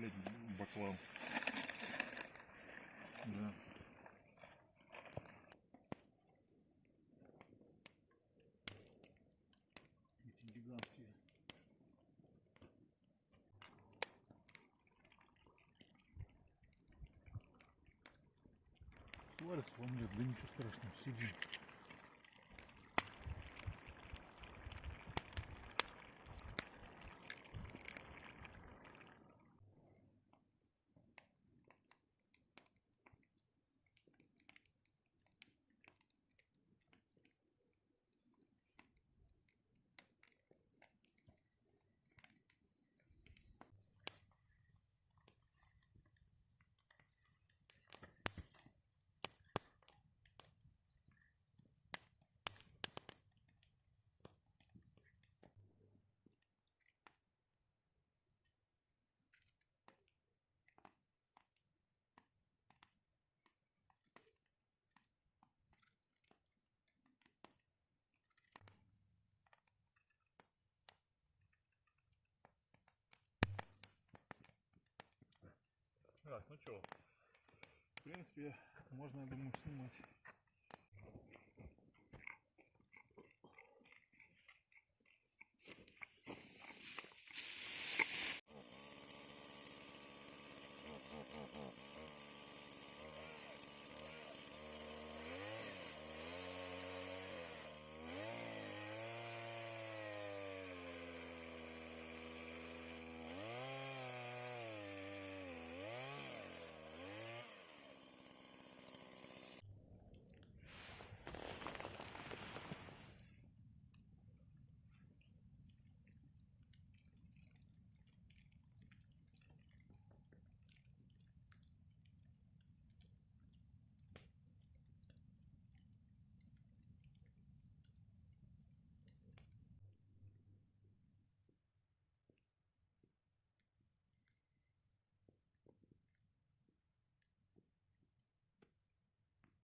блядь, баклан. Да. Эти гигантские. Сварится во мне, да ничего страшного, сидим. Так, ну что, в принципе, можно, я думаю, снимать.